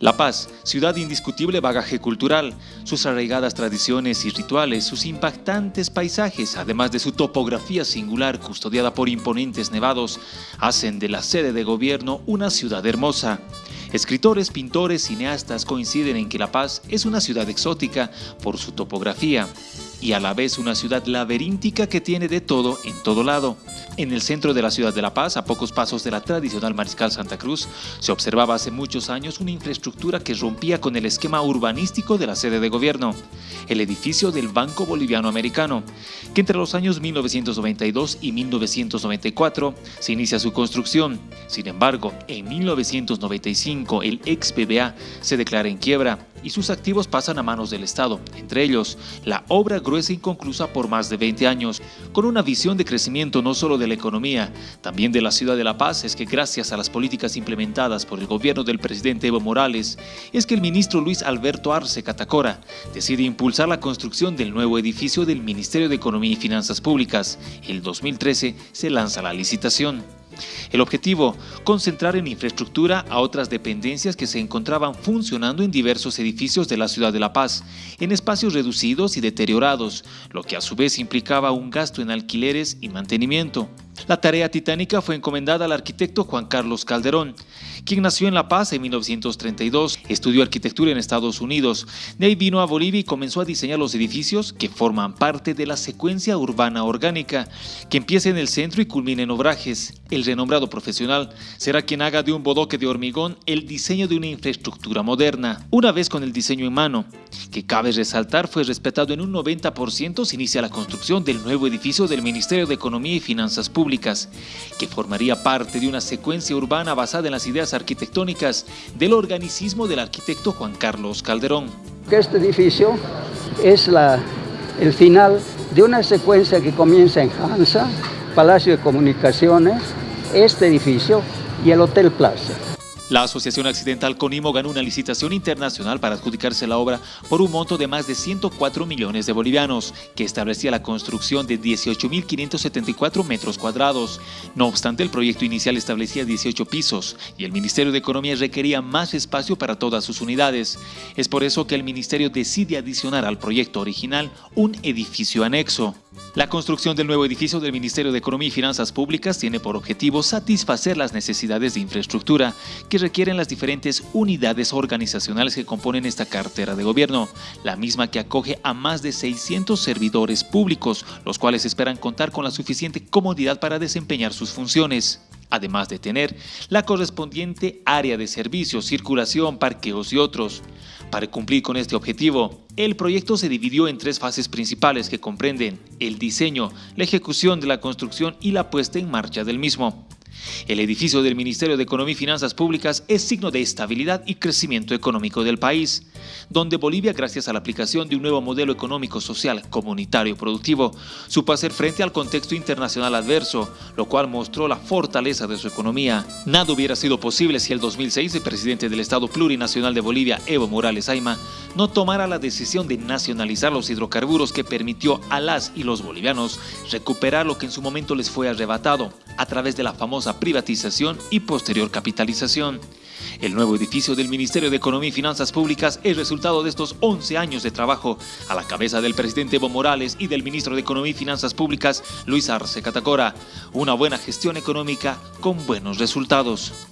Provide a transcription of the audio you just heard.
La Paz, ciudad indiscutible bagaje cultural, sus arraigadas tradiciones y rituales, sus impactantes paisajes, además de su topografía singular custodiada por imponentes nevados, hacen de la sede de gobierno una ciudad hermosa. Escritores, pintores, cineastas coinciden en que La Paz es una ciudad exótica por su topografía y a la vez una ciudad laberíntica que tiene de todo en todo lado. En el centro de la ciudad de La Paz, a pocos pasos de la tradicional Mariscal Santa Cruz, se observaba hace muchos años una infraestructura que rompía con el esquema urbanístico de la sede de gobierno, el edificio del Banco Boliviano Americano, que entre los años 1992 y 1994 se inicia su construcción. Sin embargo, en 1995 el ex BBA se declara en quiebra y sus activos pasan a manos del Estado, entre ellos la obra gruesa inconclusa por más de 20 años, con una visión de crecimiento no solo de la economía, también de la ciudad de La Paz, es que gracias a las políticas implementadas por el gobierno del presidente Evo Morales, es que el ministro Luis Alberto Arce Catacora decide impulsar la construcción del nuevo edificio del Ministerio de Economía y Finanzas Públicas. El 2013 se lanza la licitación. El objetivo, concentrar en infraestructura a otras dependencias que se encontraban funcionando en diversos edificios de la ciudad de La Paz, en espacios reducidos y deteriorados, lo que a su vez implicaba un gasto en alquileres y mantenimiento. La tarea titánica fue encomendada al arquitecto Juan Carlos Calderón, quien nació en La Paz en 1932, estudió arquitectura en Estados Unidos, de ahí vino a Bolivia y comenzó a diseñar los edificios que forman parte de la secuencia urbana orgánica, que empieza en el centro y culmina en Obrajes. El renombrado profesional será quien haga de un bodoque de hormigón el diseño de una infraestructura moderna, una vez con el diseño en mano, que cabe resaltar fue respetado en un 90% se inicia la construcción del nuevo edificio del Ministerio de Economía y Finanzas Públicas que formaría parte de una secuencia urbana basada en las ideas arquitectónicas del organicismo del arquitecto Juan Carlos Calderón. Este edificio es la, el final de una secuencia que comienza en Hansa, Palacio de Comunicaciones, este edificio y el Hotel Plaza. La Asociación Accidental Conimo ganó una licitación internacional para adjudicarse la obra por un monto de más de 104 millones de bolivianos, que establecía la construcción de 18.574 metros cuadrados. No obstante, el proyecto inicial establecía 18 pisos y el Ministerio de Economía requería más espacio para todas sus unidades. Es por eso que el Ministerio decide adicionar al proyecto original un edificio anexo. La construcción del nuevo edificio del Ministerio de Economía y Finanzas Públicas tiene por objetivo satisfacer las necesidades de infraestructura que requieren las diferentes unidades organizacionales que componen esta cartera de gobierno, la misma que acoge a más de 600 servidores públicos, los cuales esperan contar con la suficiente comodidad para desempeñar sus funciones además de tener la correspondiente área de servicio, circulación, parqueos y otros. Para cumplir con este objetivo, el proyecto se dividió en tres fases principales que comprenden el diseño, la ejecución de la construcción y la puesta en marcha del mismo. El edificio del Ministerio de Economía y Finanzas Públicas es signo de estabilidad y crecimiento económico del país, donde Bolivia, gracias a la aplicación de un nuevo modelo económico, social, comunitario y productivo, supo hacer frente al contexto internacional adverso, lo cual mostró la fortaleza de su economía. Nada hubiera sido posible si el 2006 el presidente del Estado Plurinacional de Bolivia, Evo Morales Ayma, no tomara la decisión de nacionalizar los hidrocarburos que permitió a las y los bolivianos recuperar lo que en su momento les fue arrebatado a través de la famosa privatización y posterior capitalización. El nuevo edificio del Ministerio de Economía y Finanzas Públicas es resultado de estos 11 años de trabajo a la cabeza del presidente Evo Morales y del ministro de Economía y Finanzas Públicas, Luis Arce Catacora. Una buena gestión económica con buenos resultados.